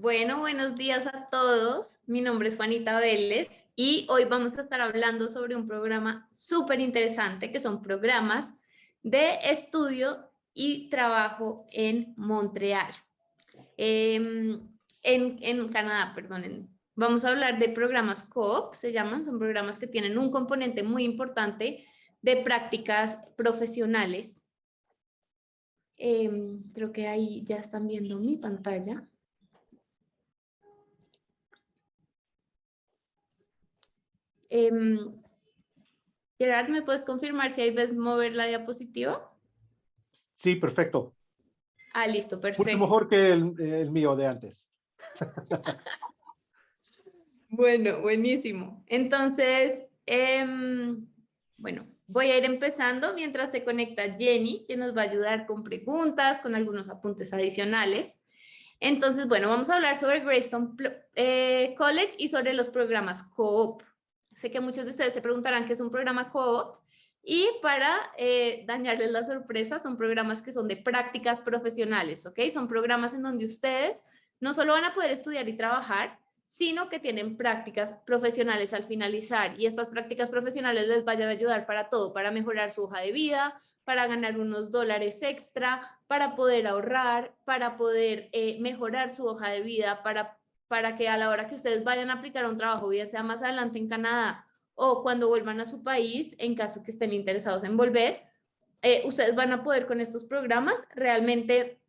Bueno, buenos días a todos. Mi nombre es Juanita Vélez y hoy vamos a estar hablando sobre un programa súper interesante que son programas de estudio y trabajo en Montreal, em, en, en, Canadá, perdón. Vamos a hablar de programas COOP, se llaman, son programas que tienen un componente muy importante de prácticas profesionales. Em, creo que ahí ya están viendo mi pantalla. Eh, Gerard, ¿me puedes confirmar si ahí ves mover la diapositiva? Sí, perfecto. Ah, listo, perfecto. Mucho mejor que el, mío de antes. bueno, buenísimo. Entonces, em, bueno, voy a ir empezando mientras se conecta Jenny, que nos va a ayudar con preguntas, con algunos apuntes adicionales. Entonces, bueno, vamos a hablar sobre Greystone eh, College y sobre los programas COOP. Sé que muchos de ustedes se preguntarán qué es un programa co y para eh, dañarles la sorpresa son programas que son de prácticas profesionales, ¿ok? Son programas en donde ustedes no solo van a poder estudiar y trabajar, sino que tienen prácticas profesionales al finalizar y estas prácticas profesionales les vayan a ayudar para todo, para mejorar su hoja de vida, para ganar unos dólares extra, para poder ahorrar, para poder eh, mejorar su hoja de vida, para para que a la hora que ustedes vayan a aplicar un trabajo, bien sea más adelante en Canadá o cuando vuelvan a su país, en caso que estén interesados en volver, eh, ustedes van a poder con estos programas realmente,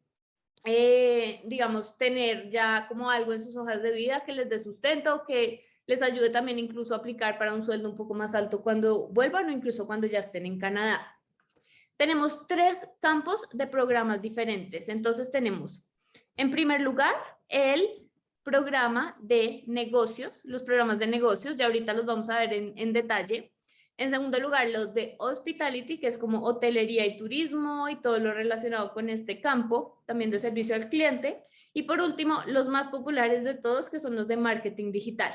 eh, digamos, tener ya como algo en sus hojas de vida que les dé sustento, que les ayude también incluso a aplicar para un sueldo un poco más alto cuando vuelvan o incluso cuando ya estén en Canadá. Tenemos tres campos de programas diferentes. Entonces tenemos, en primer lugar, el programa de negocios, los programas de negocios, ya ahorita los vamos a ver en, detalle. En segundo lugar, los de hospitality, que es como hotelería y turismo y todo lo relacionado con este campo, también de servicio al cliente. Y por último, los más populares de todos, que son los de marketing digital.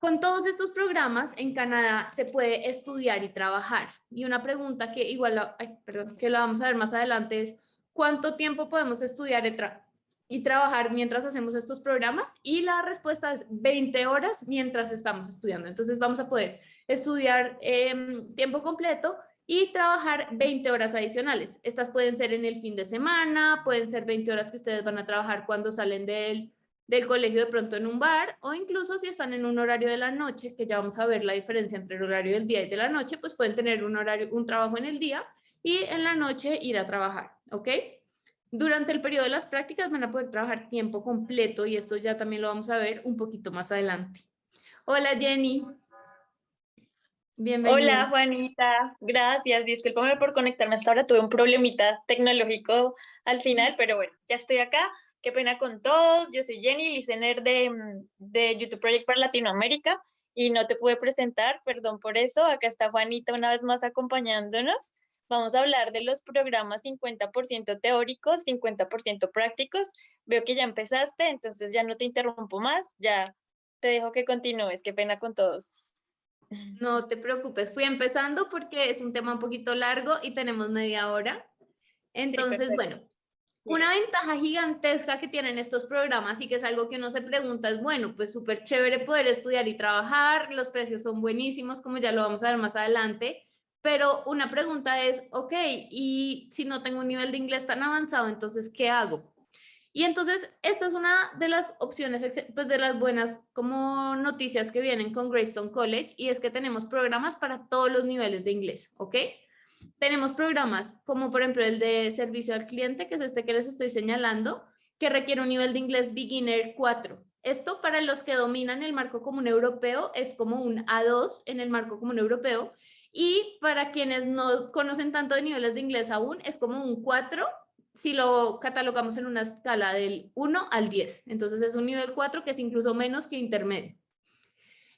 Con todos estos programas en Canadá se puede estudiar y trabajar. Y una pregunta que igual, perdón, que la vamos a ver más adelante es, ¿cuánto tiempo podemos estudiar y, trabajar mientras hacemos estos programas y la respuesta es 20 horas mientras estamos estudiando. Entonces vamos a poder estudiar em, tiempo completo y trabajar 20 horas adicionales. Estas pueden ser en el fin de semana, pueden ser 20 horas que ustedes van a trabajar cuando salen del, del colegio de pronto en un bar o incluso si están en un horario de la noche, que ya vamos a ver la diferencia entre el horario del día y de la noche, pues pueden tener un horario, un trabajo en el día y en la noche ir a trabajar, ¿ok? Durante el periodo de las prácticas van a poder trabajar tiempo completo y esto ya también lo vamos a ver un poquito más adelante. Hola Jenny. Bienvenida. Hola Juanita, gracias. Disculpame por conectarme hasta ahora, tuve un problemita tecnológico al final, pero bueno, ya estoy acá. Qué pena con todos. Yo soy Jenny, listener de, de YouTube Project para Latinoamérica y no te pude presentar, perdón por eso. Acá está Juanita una vez más acompañándonos. Vamos a hablar de los programas 50% teóricos, 50% prácticos. Veo que ya empezaste, entonces ya no te interrumpo más, ya te dejo que continúes. Qué pena con todos. No te preocupes, fui empezando porque es un tema un poquito largo y tenemos media hora. Entonces, bueno, una ventaja gigantesca que tienen estos programas y que es algo que uno se pregunta es, bueno, pues súper chévere poder estudiar y trabajar, los precios son buenísimos, como ya lo vamos a ver más adelante, pero una pregunta es, ok, y si no tengo un nivel de inglés tan avanzado, entonces, ¿qué hago? Y entonces, esta es una de las opciones, pues de las buenas como noticias que vienen con Greystone College, y es que tenemos programas para todos los niveles de inglés, ¿ok? Tenemos programas como por ejemplo el de servicio al cliente, que es este que les estoy señalando, que requiere un nivel de inglés beginner 4. Esto para los que dominan el marco común europeo es como un A2 en el marco común europeo y para quienes no conocen tanto de niveles de inglés aún, es como un 4 si lo catalogamos en una escala del 1 al 10. Entonces es un nivel 4 que es incluso menos que intermedio.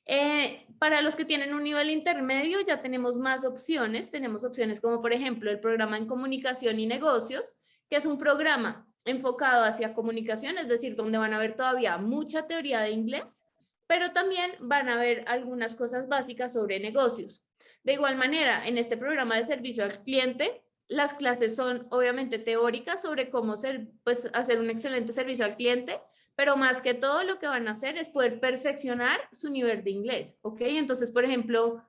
Eh, para los que tienen un nivel intermedio ya tenemos más opciones. Tenemos opciones como por ejemplo el programa en comunicación y negocios, que es un programa enfocado hacia comunicación, es decir, donde van a ver todavía mucha teoría de inglés, pero también van a ver algunas cosas básicas sobre negocios. De igual manera, en este programa de servicio al cliente, las clases son obviamente teóricas sobre cómo pues, hacer un excelente servicio al cliente, pero más que todo lo que van a hacer es poder perfeccionar su nivel de inglés, ¿ok? Entonces, por ejemplo,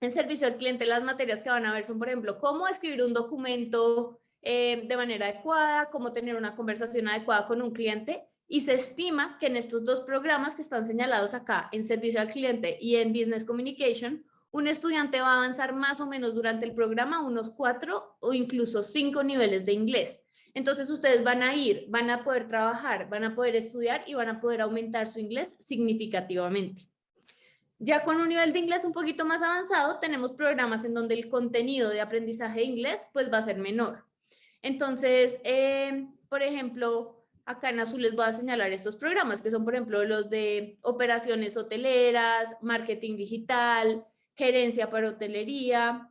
en servicio al cliente las materias que van a ver son, por ejemplo, cómo escribir un documento eh, de manera adecuada, cómo tener una conversación adecuada con un cliente y se estima que en estos dos programas que están señalados acá, en servicio al cliente y en business communication, un estudiante va a avanzar más o menos durante el programa unos cuatro o incluso cinco niveles de inglés. Entonces ustedes van a ir, van a poder trabajar, van a poder estudiar y van a poder aumentar su inglés significativamente. Ya con un nivel de inglés un poquito más avanzado, tenemos programas en donde el contenido de aprendizaje de inglés pues va a ser menor. Entonces, eh, por ejemplo, acá en azul les voy a señalar estos programas, que son por ejemplo los de operaciones hoteleras, marketing digital, gerencia para hotelería,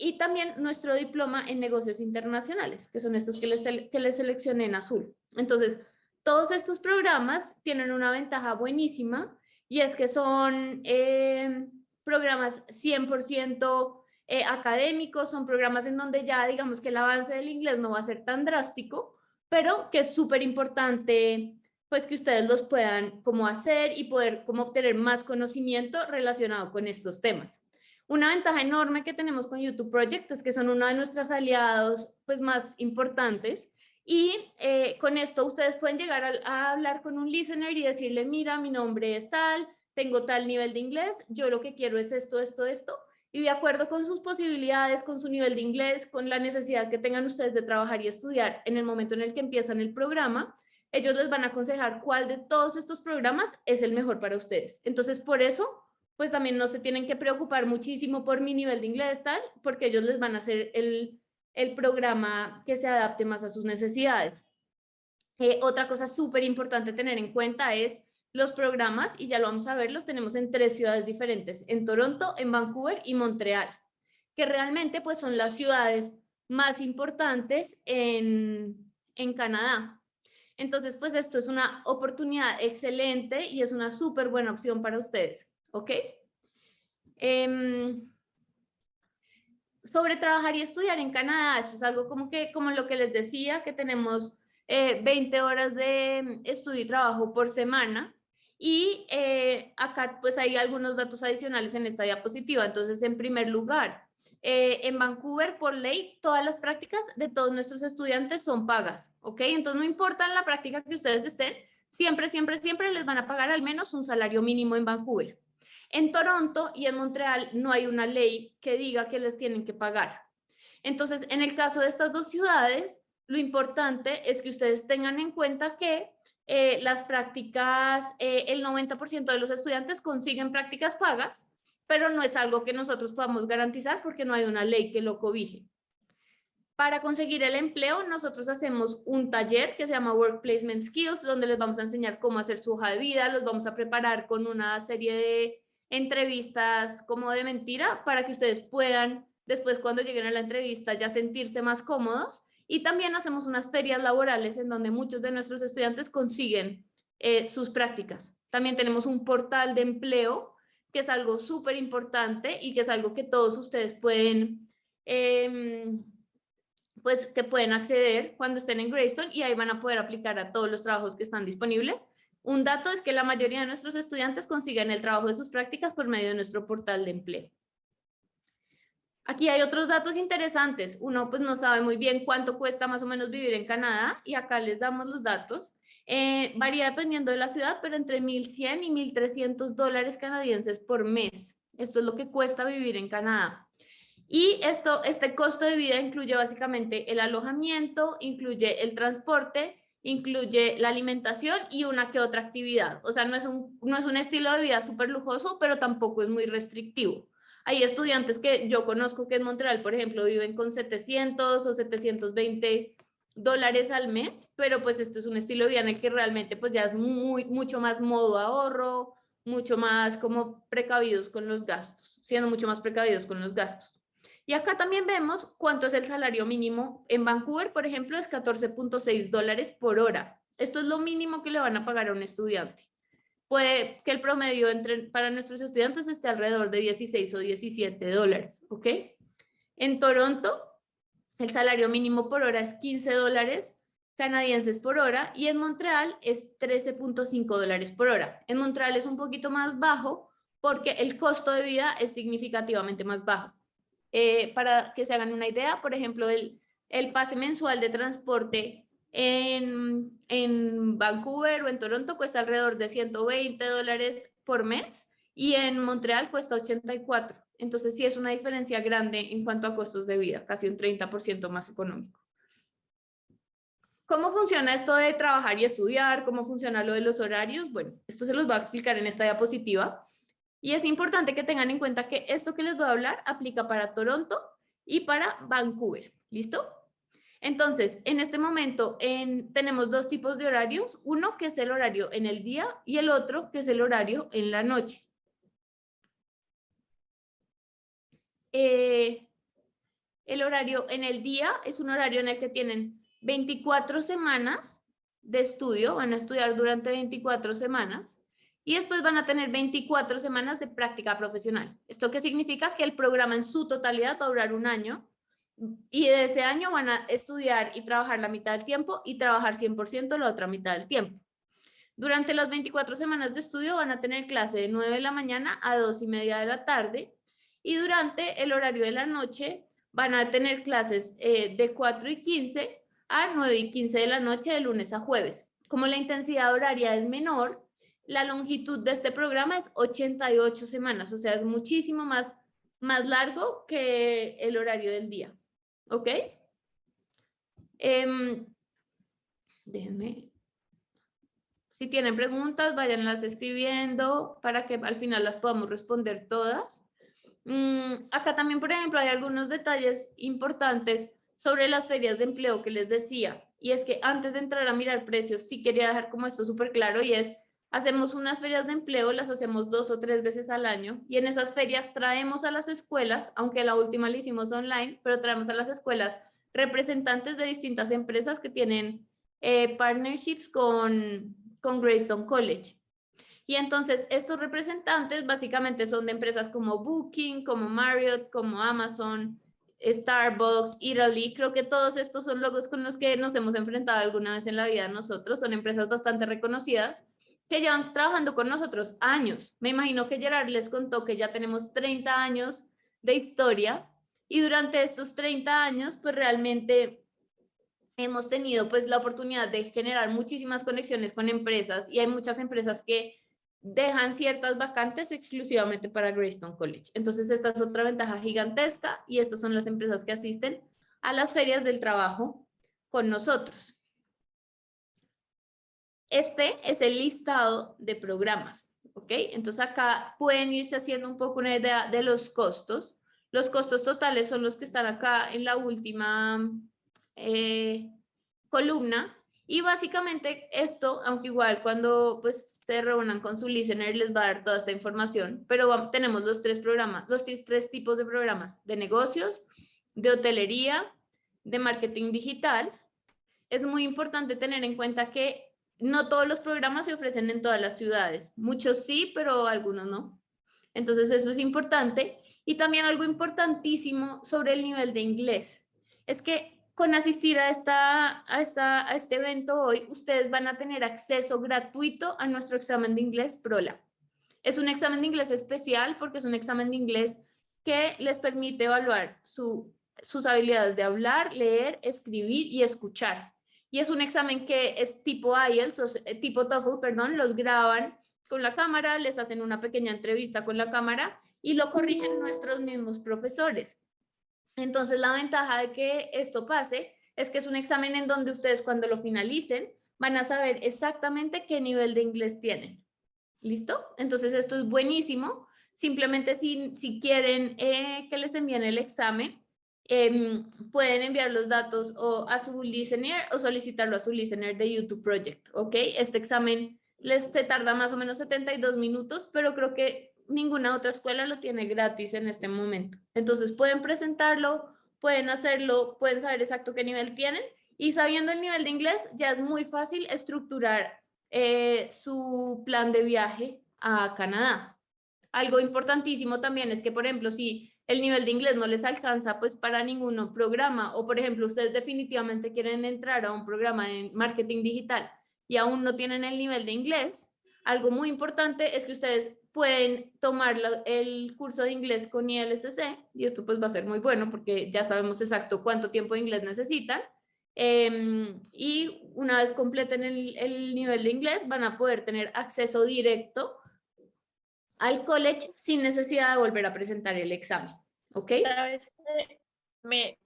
y también nuestro diploma en negocios internacionales, que son estos que les, que les seleccioné en azul. Entonces, todos estos programas tienen una ventaja buenísima y es que son eh, programas 100% eh, académicos, son programas en donde ya digamos que el avance del inglés no va a ser tan drástico, pero que es súper importante pues que ustedes los puedan como hacer y poder como obtener más conocimiento relacionado con estos temas. Una ventaja enorme que tenemos con YouTube Project es que son uno de nuestros aliados pues, más importantes y eh, con esto ustedes pueden llegar a, hablar con un listener y decirle, mira, mi nombre es tal, tengo tal nivel de inglés, yo lo que quiero es esto, esto, esto, y de acuerdo con sus posibilidades, con su nivel de inglés, con la necesidad que tengan ustedes de trabajar y estudiar en el momento en el que empiezan el programa, ellos les van a aconsejar cuál de todos estos programas es el mejor para ustedes. Entonces, por eso pues también no se tienen que preocupar muchísimo por mi nivel de inglés tal, porque ellos les van a hacer el, programa que se adapte más a sus necesidades. Eh, otra cosa súper importante tener en cuenta es los programas, y ya lo vamos a ver, los tenemos en tres ciudades diferentes, en Toronto, en Vancouver y Montreal, que realmente pues son las ciudades más importantes en, en Canadá. Entonces, pues esto es una oportunidad excelente y es una súper buena opción para ustedes. ¿ok? Em, sobre trabajar y estudiar en Canadá, eso es algo como, que, como lo que les decía, que tenemos 20 eh, horas de estudio y trabajo por semana, y eh, acá pues hay algunos datos adicionales en esta diapositiva. Entonces, en primer lugar, eh, en Vancouver, por ley, todas las prácticas de todos nuestros estudiantes son pagas, ¿ok? Entonces, no importa la práctica que ustedes estén, siempre, siempre, siempre les van a pagar al menos un salario mínimo en Vancouver. En Toronto y en Montreal no hay una ley que diga que les tienen que pagar. Entonces, en el caso de estas dos ciudades, lo importante es que ustedes tengan en cuenta que eh, las prácticas, eh, el 90% de los estudiantes consiguen prácticas pagas, pero no es algo que nosotros podamos garantizar porque no hay una ley que lo cobije. Para conseguir el empleo, nosotros hacemos un taller que se llama Work Placement Skills, donde les vamos a enseñar cómo hacer su hoja de vida, los vamos a preparar con una serie de entrevistas como de mentira para que ustedes puedan después cuando lleguen a la entrevista ya sentirse más cómodos y también hacemos unas ferias laborales en donde muchos de nuestros estudiantes consiguen eh, sus prácticas. También tenemos un portal de empleo que es algo súper importante y que es algo que todos ustedes pueden em, pues que pueden acceder cuando estén en Greystone y ahí van a poder aplicar a todos los trabajos que están disponibles un dato es que la mayoría de nuestros estudiantes consiguen el trabajo de sus prácticas por medio de nuestro portal de empleo. Aquí hay otros datos interesantes. Uno pues no sabe muy bien cuánto cuesta más o menos vivir en Canadá y acá les damos los datos. Eh, varía dependiendo de la ciudad, pero entre 1.100 y 1.300 dólares canadienses por mes. Esto es lo que cuesta vivir en Canadá. Y esto, este costo de vida incluye básicamente el alojamiento, incluye el transporte, incluye la alimentación y una que otra actividad. O sea, no es un, no es un estilo de vida súper lujoso, pero tampoco es muy restrictivo. Hay estudiantes que yo conozco que en Montreal, por ejemplo, viven con 700 o 720 dólares al mes, pero pues esto es un estilo de vida en el que realmente pues ya es muy, mucho más modo ahorro, mucho más como precavidos con los gastos, siendo mucho más precavidos con los gastos. Y acá también vemos cuánto es el salario mínimo. En Vancouver, por ejemplo, es 14.6 dólares por hora. Esto es lo mínimo que le van a pagar a un estudiante. Puede que el promedio entre, para nuestros estudiantes esté alrededor de 16 o 17 dólares, ¿ok? En Toronto, el salario mínimo por hora es 15 dólares, canadienses por hora y en Montreal es 13.5 dólares por hora. En Montreal es un poquito más bajo porque el costo de vida es significativamente más bajo. Eh, para que se hagan una idea, por ejemplo, el, el pase mensual de transporte en, en Vancouver o en Toronto cuesta alrededor de 120 dólares por mes y en Montreal cuesta 84. Entonces sí es una diferencia grande en cuanto a costos de vida, casi un 30% más económico. ¿Cómo funciona esto de trabajar y estudiar? ¿Cómo funciona lo de los horarios? Bueno, esto se los voy a explicar en esta diapositiva. Y es importante que tengan en cuenta que esto que les voy a hablar aplica para Toronto y para Vancouver. ¿Listo? Entonces, en este momento tenemos dos tipos de horarios. Uno que es el horario en el día y el otro que es el horario en la noche. Eh, el horario en el día es un horario en el que tienen 24 semanas de estudio, van a estudiar durante 24 semanas y después van a tener 24 semanas de práctica profesional. ¿Esto qué significa? Que el programa en su totalidad va a durar un año y de ese año van a estudiar y trabajar la mitad del tiempo y trabajar 100% la otra mitad del tiempo. Durante las 24 semanas de estudio van a tener clase de 9 de la mañana a 2 y media de la tarde y durante el horario de la noche van a tener clases eh, de 4 y 15 a 9 y 15 de la noche de lunes a jueves. Como la intensidad horaria es menor, la longitud de este programa es 88 semanas, o sea, es muchísimo más, más largo que el horario del día. ¿Ok? Em, déjenme. Si tienen preguntas, váyanlas escribiendo para que al final las podamos responder todas. Mm, acá también, por ejemplo, hay algunos detalles importantes sobre las ferias de empleo que les decía. Y es que antes de entrar a mirar precios, sí quería dejar como esto súper claro y es, hacemos unas ferias de empleo, las hacemos dos o tres veces al año y en esas ferias traemos a las escuelas, aunque la última la hicimos online, pero traemos a las escuelas representantes de distintas empresas que tienen eh, partnerships con, con Greystone College. Y entonces estos representantes básicamente son de empresas como Booking, como Marriott, como Amazon, Starbucks, Italy, creo que todos estos son logos con los que nos hemos enfrentado alguna vez en la vida nosotros, son empresas bastante reconocidas que llevan trabajando con nosotros años. Me imagino que Gerard les contó que ya tenemos 30 años de historia y durante estos 30 años pues realmente hemos tenido pues la oportunidad de generar muchísimas conexiones con empresas y hay muchas empresas que dejan ciertas vacantes exclusivamente para Greystone College. Entonces esta es otra ventaja gigantesca y estas son las empresas que asisten a las ferias del trabajo con nosotros. Este es el listado de programas, ¿ok? Entonces acá pueden irse haciendo un poco una idea de los costos. Los costos totales son los que están acá en la última eh, columna. Y básicamente esto, aunque igual cuando pues se reúnan con su listener les va a dar toda esta información, pero tenemos los tres programas, los tres tipos de programas, de negocios, de hotelería, de marketing digital. Es muy importante tener en cuenta que no todos los programas se ofrecen en todas las ciudades, muchos sí, pero algunos no. Entonces eso es importante. Y también algo importantísimo sobre el nivel de inglés, es que con asistir a, esta, a, esta, a este evento hoy, ustedes van a tener acceso gratuito a nuestro examen de inglés PROLA. Es un examen de inglés especial porque es un examen de inglés que les permite evaluar su, sus habilidades de hablar, leer, escribir y escuchar. Y es un examen que es tipo IELTS, o tipo TOEFL, perdón, los graban con la cámara, les hacen una pequeña entrevista con la cámara y lo corrigen nuestros mismos profesores. Entonces, la ventaja de que esto pase es que es un examen en donde ustedes cuando lo finalicen van a saber exactamente qué nivel de inglés tienen. ¿Listo? Entonces, esto es buenísimo. Simplemente si, si quieren eh, que les envíen el examen, em, pueden enviar los datos o a su listener o solicitarlo a su listener de YouTube Project, ¿ok? Este examen les se tarda más o menos 72 minutos, pero creo que ninguna otra escuela lo tiene gratis en este momento. Entonces pueden presentarlo, pueden hacerlo, pueden saber exacto qué nivel tienen y sabiendo el nivel de inglés ya es muy fácil estructurar eh, su plan de viaje a Canadá. Algo importantísimo también es que, por ejemplo, si el nivel de inglés no les alcanza pues para ningún programa o por ejemplo ustedes definitivamente quieren entrar a un programa de marketing digital y aún no tienen el nivel de inglés, algo muy importante es que ustedes pueden tomar el curso de inglés con ILSC y esto pues va a ser muy bueno porque ya sabemos exacto cuánto tiempo de inglés necesitan em, y una vez completen el, el nivel de inglés van a poder tener acceso directo al college sin necesidad de volver a presentar el examen. ¿Ok? Me,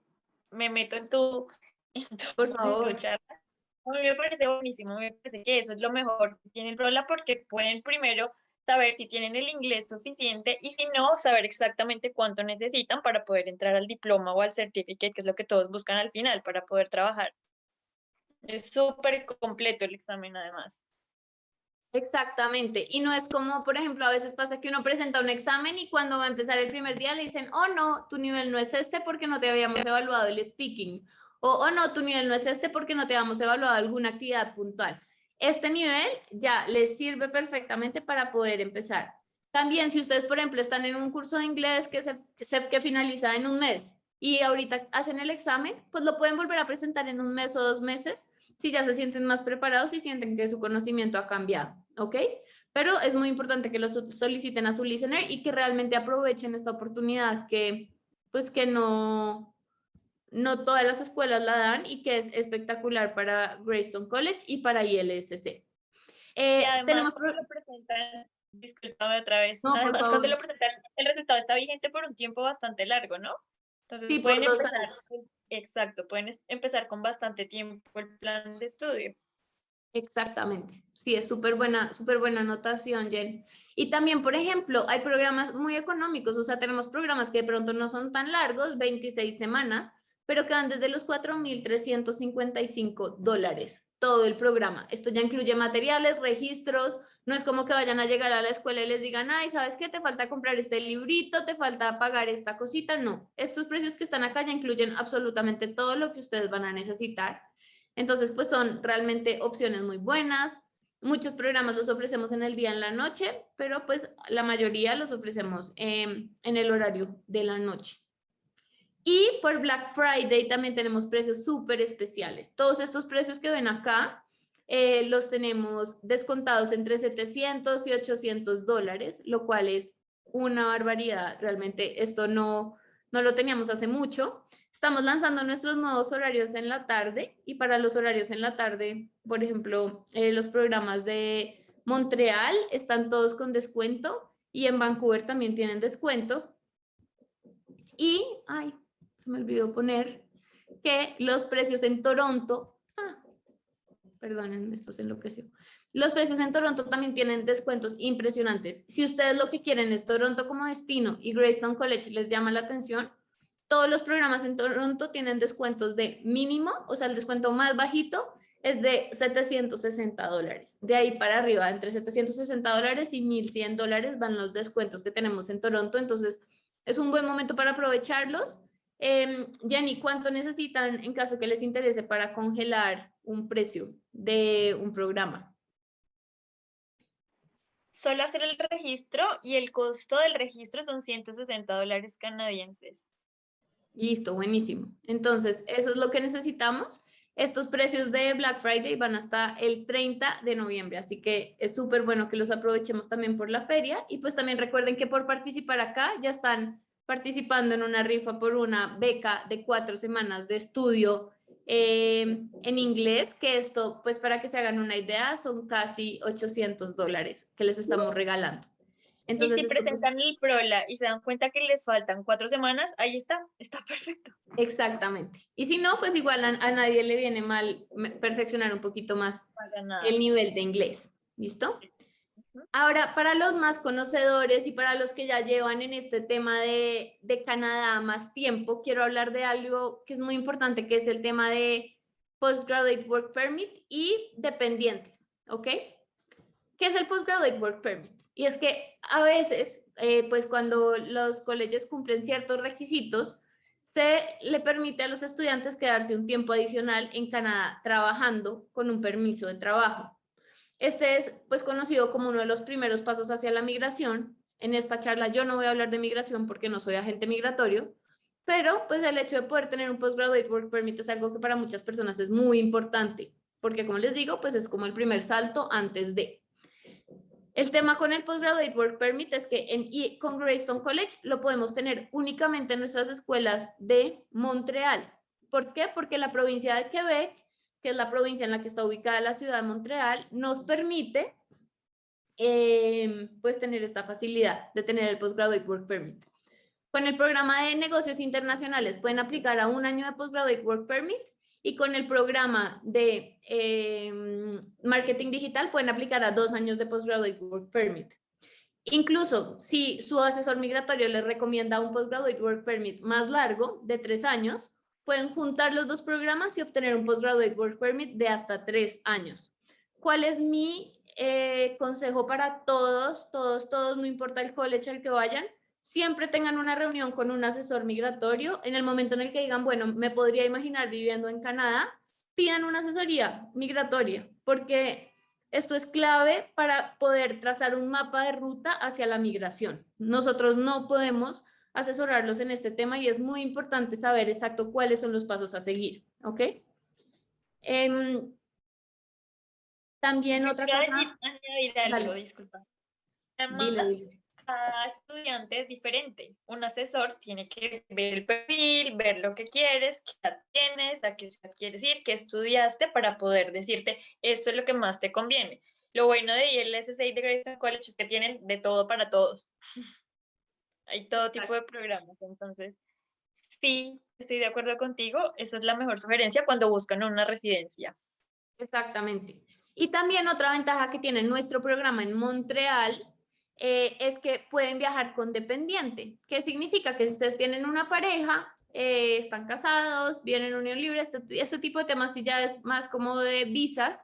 me meto en tu, en tu, Por favor. En tu charla. A mí me parece buenísimo, me parece que eso es lo mejor que tiene el Rola porque pueden primero saber si tienen el inglés suficiente y si no, saber exactamente cuánto necesitan para poder entrar al diploma o al certificate, que es lo que todos buscan al final para poder trabajar. Es súper completo el examen además. Exactamente. Y no es como, por ejemplo, a veces pasa que uno presenta un examen y cuando va a empezar el primer día le dicen, oh no, tu nivel no es este porque no te habíamos evaluado el speaking. O, oh no, tu nivel no es este porque no te habíamos evaluado alguna actividad puntual. Este nivel ya les sirve perfectamente para poder empezar. También si ustedes, por ejemplo, están en un curso de inglés que, se, que finaliza en un mes y ahorita hacen el examen, pues lo pueden volver a presentar en un mes o dos meses si ya se sienten más preparados y sienten que su conocimiento ha cambiado. ¿ok? Pero es muy importante que lo soliciten a su listener y que realmente aprovechen esta oportunidad que, pues que no, no todas las escuelas la dan y que es espectacular para Greystone College y para ILSC. Eh, tenemos cuando lo presentan, disculpame otra vez, además cuando lo presentan, el resultado está vigente por un tiempo bastante largo, ¿no? Entonces sí, pueden empezar, exacto, pueden empezar con bastante tiempo el plan de estudio. Exactamente. Sí, es súper buena, súper buena anotación, Jen. Y también, por ejemplo, hay programas muy económicos, o sea, tenemos programas que de pronto no son tan largos, 26 semanas, pero que van desde los 4.355 dólares, todo el programa. Esto ya incluye materiales, registros, no es como que vayan a llegar a la escuela y les digan, ay, ¿sabes qué? Te falta comprar este librito, te falta pagar esta cosita. No, estos precios que están acá ya incluyen absolutamente todo lo que ustedes van a necesitar entonces, pues son realmente opciones muy buenas. Muchos programas los ofrecemos en el día, en la noche, pero pues la mayoría los ofrecemos em, en el horario de la noche. Y por Black Friday también tenemos precios súper especiales. Todos estos precios que ven acá eh, los tenemos descontados entre 700 y 800 dólares, lo cual es una barbaridad. Realmente esto no, no lo teníamos hace mucho. Estamos lanzando nuestros nuevos horarios en la tarde y para los horarios en la tarde, por ejemplo, eh, los programas de Montreal están todos con descuento y en Vancouver también tienen descuento. Y, ay, se me olvidó poner que los precios en Toronto, ah, perdonen, esto se enloqueció. Los precios en Toronto también tienen descuentos impresionantes. Si ustedes lo que quieren es Toronto como destino y Greystone College les llama la atención, todos los programas en Toronto tienen descuentos de mínimo, o sea, el descuento más bajito es de 760 dólares. De ahí para arriba, entre 760 dólares y 1100 dólares van los descuentos que tenemos en Toronto. Entonces, es un buen momento para aprovecharlos. Eh, Jenny, ¿cuánto necesitan en caso que les interese para congelar un precio de un programa? Solo hacer el registro y el costo del registro son 160 dólares canadienses. Listo, buenísimo. Entonces, eso es lo que necesitamos. Estos precios de Black Friday van hasta el 30 de noviembre, así que es súper bueno que los aprovechemos también por la feria. Y pues también recuerden que por participar acá ya están participando en una rifa por una beca de cuatro semanas de estudio eh, en inglés, que esto, pues para que se hagan una idea, son casi 800 dólares que les estamos regalando. Entonces, y si presentan el PROLA y se dan cuenta que les faltan cuatro semanas, ahí está, está perfecto. Exactamente. Y si no, pues igual a, nadie le viene mal perfeccionar un poquito más el nivel de inglés. ¿Listo? Ahora, para los más conocedores y para los que ya llevan en este tema de, Canadá más tiempo, quiero hablar de algo que es muy importante, que es el tema de Postgraduate Work Permit y dependientes, ¿ok? ¿Qué es el Postgraduate Work Permit? Y es que a veces, eh, pues cuando los colegios cumplen ciertos requisitos, se le permite a los estudiantes quedarse un tiempo adicional en Canadá trabajando con un permiso de trabajo. Este es pues conocido como uno de los primeros pasos hacia la migración. en esta charla yo no voy a hablar de migración porque no soy agente migratorio, pero pues el hecho de poder tener un Postgraduate Work Permit es algo que para muchas personas es muy importante, porque como les digo, pues es como el primer salto antes de. El tema con el Postgraduate Work Permit es que en, y con Greystone College lo podemos tener únicamente en nuestras escuelas de Montreal. ¿Por qué? Porque la provincia de Quebec, que es la provincia en la que está ubicada la ciudad de Montreal, nos permite eh, pues tener esta facilidad de tener el Postgraduate Work Permit. Con el programa de negocios internacionales pueden aplicar a un año de Postgraduate Work Permit y con el programa de em, marketing digital pueden aplicar a dos años de Postgraduate Work Permit. Incluso si su asesor migratorio les recomienda un Postgraduate Work Permit más largo, de tres años, pueden juntar los dos programas y obtener un Postgraduate Work Permit de hasta tres años. ¿Cuál es mi eh, consejo para todos, todos, todos, no importa el college al que vayan? siempre tengan una reunión con un asesor migratorio. En el momento en el que digan, bueno, me podría imaginar viviendo en Canadá, pidan una asesoría migratoria, porque esto es clave para poder trazar un mapa de ruta hacia la migración. Nosotros no podemos asesorarlos en este tema y es muy importante saber exacto cuáles son los pasos a seguir, ¿ok? Em, también otra cosa... algo, disculpa cada estudiante es diferente. Un asesor tiene que ver el perfil, ver lo que quieres, qué tienes, a qué quieres ir, qué estudiaste para poder decirte esto es lo que más te conviene. Lo bueno de el SSA de Grayson College es que tienen de todo para todos. Hay todo tipo de programas, entonces sí, estoy de acuerdo contigo. Esa es la mejor sugerencia cuando buscan una residencia. Exactamente. Y también otra ventaja que tiene nuestro programa en Montreal eh, es que pueden viajar con dependiente. ¿Qué significa? Que si ustedes tienen una pareja, eh, están casados, vienen en unión libre, este, este, tipo de temas si ya es más como de visas,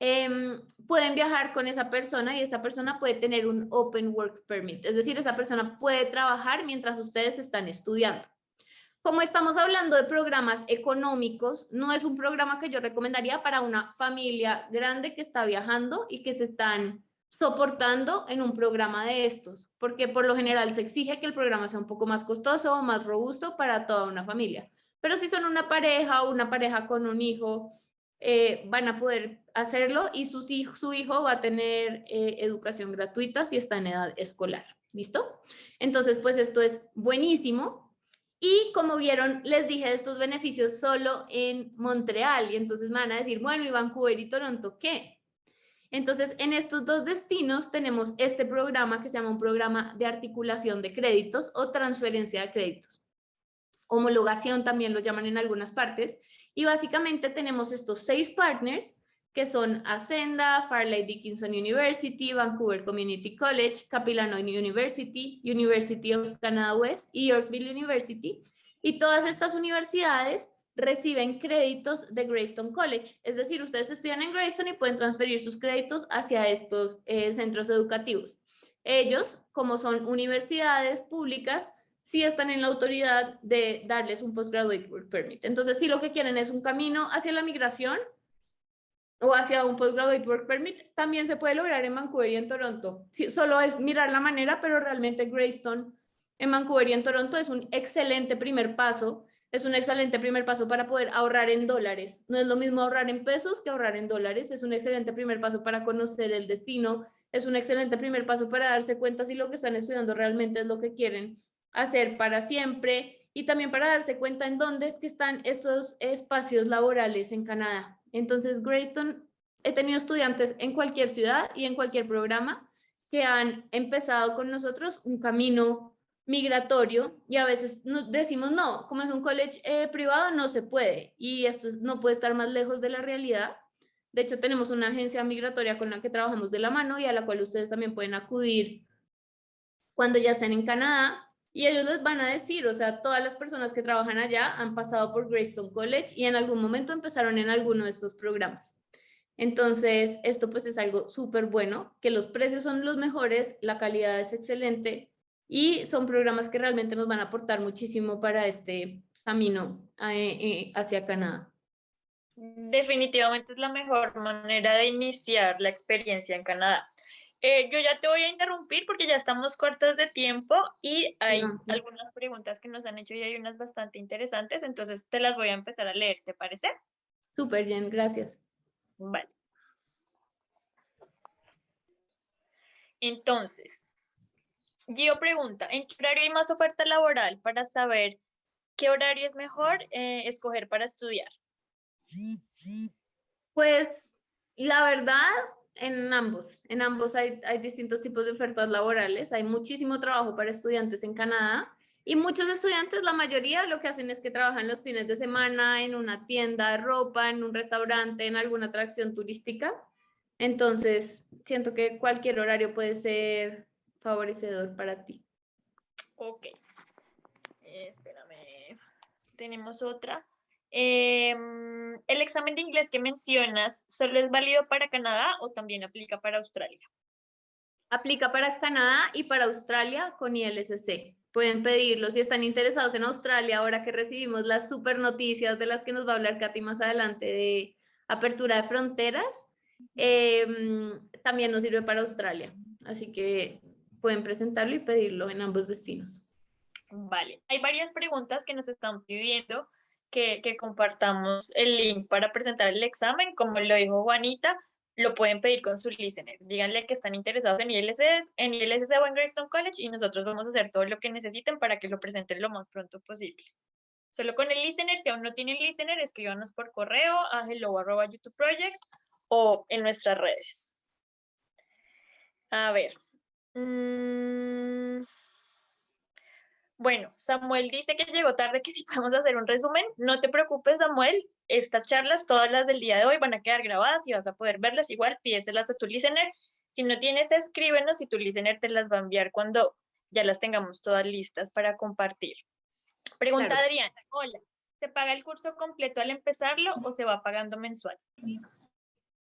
em, pueden viajar con esa persona y esa persona puede tener un Open Work Permit, es decir, esa persona puede trabajar mientras ustedes están estudiando. Como estamos hablando de programas económicos, no es un programa que yo recomendaría para una familia grande que está viajando y que se están soportando en un programa de estos, porque por lo general se exige que el programa sea un poco más costoso o más robusto para toda una familia. Pero si son una pareja o una pareja con un hijo, eh, van a poder hacerlo y su hijo va a tener eh, educación gratuita si está en edad escolar. ¿Listo? Entonces, pues esto es buenísimo. Y como vieron, les dije estos beneficios solo en Montreal. Y entonces me van a decir, bueno, ¿y Vancouver y Toronto qué? Entonces, en estos dos destinos tenemos este programa que se llama un programa de articulación de créditos o transferencia de créditos. Homologación también lo llaman en algunas partes. Y básicamente tenemos estos seis partners que son Ascenda, Farley Dickinson University, Vancouver Community College, Capilano University, University of Canada West y Yorkville University. Y todas estas universidades reciben créditos de Greystone College. Es decir, ustedes estudian en Greystone y pueden transferir sus créditos hacia estos eh, centros educativos. Ellos, como son universidades públicas, sí están en la autoridad de darles un Postgraduate Work Permit. Entonces, si lo que quieren es un camino hacia la migración o hacia un Postgraduate Work Permit, también se puede lograr en Vancouver y en Toronto. solo es mirar la manera, pero realmente Greystone en Vancouver y en Toronto es un excelente primer paso es un excelente primer paso para poder ahorrar en dólares. No es lo mismo ahorrar en pesos que ahorrar en dólares. Es un excelente primer paso para conocer el destino. Es un excelente primer paso para darse cuenta si lo que están estudiando realmente es lo que quieren hacer para siempre y también para darse cuenta en dónde es que están esos espacios laborales en Canadá. Entonces, Greystone, he tenido estudiantes en cualquier ciudad y en cualquier programa que han empezado con nosotros un camino migratorio y a veces decimos no, como es un college eh, privado no se puede y esto no puede estar más lejos de la realidad. De hecho tenemos una agencia migratoria con la que trabajamos de la mano y a la cual ustedes también pueden acudir cuando ya estén en Canadá y ellos les van a decir, o sea, todas las personas que trabajan allá han pasado por Greystone College y en algún momento empezaron en alguno de estos programas. Entonces, esto pues es algo súper bueno, que los precios son los mejores, la calidad es excelente y son programas que realmente nos van a aportar muchísimo para este camino eh, eh, hacia Canadá. Definitivamente es la mejor manera de iniciar la experiencia en Canadá. Eh, yo ya te voy a interrumpir porque ya estamos cortos de tiempo y hay No, sí. algunas preguntas que nos han hecho y hay unas bastante interesantes, entonces te las voy a empezar a leer, ¿te parece? Súper, Jen, gracias. Vale. Entonces, Gio pregunta, ¿en qué horario hay más oferta laboral para saber qué horario es mejor eh, escoger para estudiar? Pues la verdad, en ambos, en ambos hay, hay distintos tipos de ofertas laborales, hay muchísimo trabajo para estudiantes en Canadá y muchos estudiantes, la mayoría lo que hacen es que trabajan los fines de semana en una tienda de ropa, en un restaurante, en alguna atracción turística. Entonces, siento que cualquier horario puede ser favorecedor para ti. Ok. Espérame. Tenemos otra. Em, ¿El examen de inglés que mencionas solo es válido para Canadá o también aplica para Australia? Aplica para Canadá y para Australia con ILSC. Pueden pedirlo si están interesados en Australia, ahora que recibimos las super noticias de las que nos va a hablar Katy más adelante de apertura de fronteras. em, también nos sirve para Australia. Así que pueden presentarlo y pedirlo en ambos destinos. Vale. Hay varias preguntas que nos están pidiendo que, que compartamos el link para presentar el examen. Como lo dijo Juanita, lo pueden pedir con su listener. Díganle que están interesados en ILSS, en ILSS o en Greystone College y nosotros vamos a hacer todo lo que necesiten para que lo presenten lo más pronto posible. Solo con el listener, si aún no tienen listener, escríbanos por correo a hello.youtubeproject o en nuestras redes. A ver. mm, Bueno, Samuel dice que llegó tarde, que si podemos hacer un resumen. No te preocupes, Samuel. Estas charlas, todas las del día de hoy, van a quedar grabadas y vas a poder verlas igual. Pídeselas a tu listener. Si no tienes, escríbenos y tu listener te las va a enviar cuando ya las tengamos todas listas para compartir. Pregunta Claro. Adriana. Hola. ¿Se paga el curso completo al empezarlo o se va pagando mensual?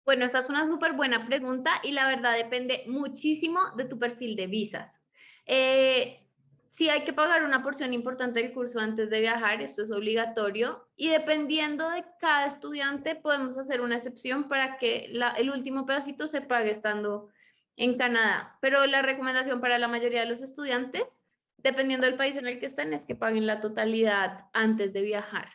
Bueno, esta es una súper buena pregunta y la verdad depende muchísimo de tu perfil de visas. Eh, sí hay que pagar una porción importante del curso antes de viajar, esto es obligatorio y dependiendo de cada estudiante podemos hacer una excepción para que el último pedacito se pague estando en Canadá. Pero la recomendación para la mayoría de los estudiantes, dependiendo del país en el que estén, es que paguen la totalidad antes de viajar.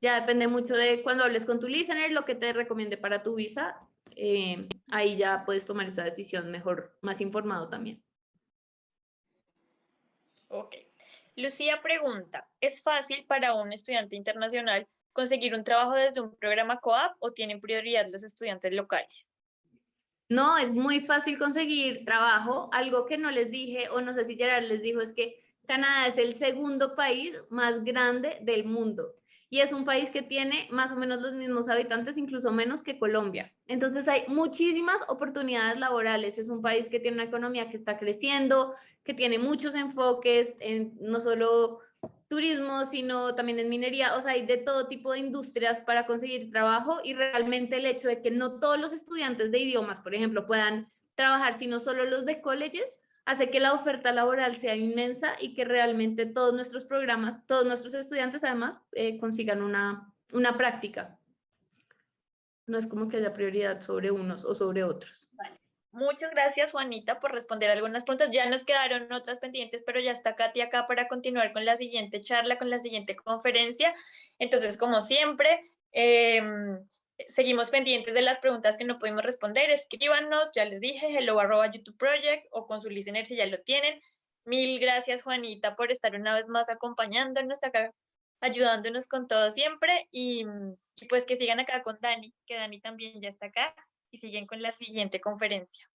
Ya depende mucho de cuando hables con tu listener, lo que te recomiende para tu visa. eh, ahí ya puedes tomar esa decisión mejor, más informado también. Ok. Lucía pregunta, ¿es fácil para un estudiante internacional conseguir un trabajo desde un programa COAP o tienen prioridad los estudiantes locales? No, es muy fácil conseguir trabajo. Algo que no les dije, o no sé si Gerard les dijo, es que Canadá es el segundo país más grande del mundo. Y es un país que tiene más o menos los mismos habitantes, incluso menos que Colombia. Entonces hay muchísimas oportunidades laborales. Es un país que tiene una economía que está creciendo, que tiene muchos enfoques en no solo turismo, sino también en minería, o sea, hay de todo tipo de industrias para conseguir trabajo y realmente el hecho de que no todos los estudiantes de idiomas, por ejemplo, puedan trabajar, sino solo los de colleges, hace que la oferta laboral sea inmensa y que realmente todos nuestros programas, todos nuestros estudiantes además eh, consigan una, una práctica. No es como que haya prioridad sobre unos o sobre otros. Muchas gracias, Juanita, por responder algunas preguntas. Ya nos quedaron otras pendientes, pero ya está Katy acá para continuar con la siguiente charla, con la siguiente conferencia. Entonces, como siempre, em, seguimos pendientes de las preguntas que no pudimos responder. Escríbanos, ya les dije, hello arroba YouTube Project o con su listener si ya lo tienen. Mil gracias, Juanita, por estar una vez más acompañándonos acá, ayudándonos con todo siempre. Y, y pues que sigan acá con Dani, que Dani también ya está acá y siguen con la siguiente conferencia.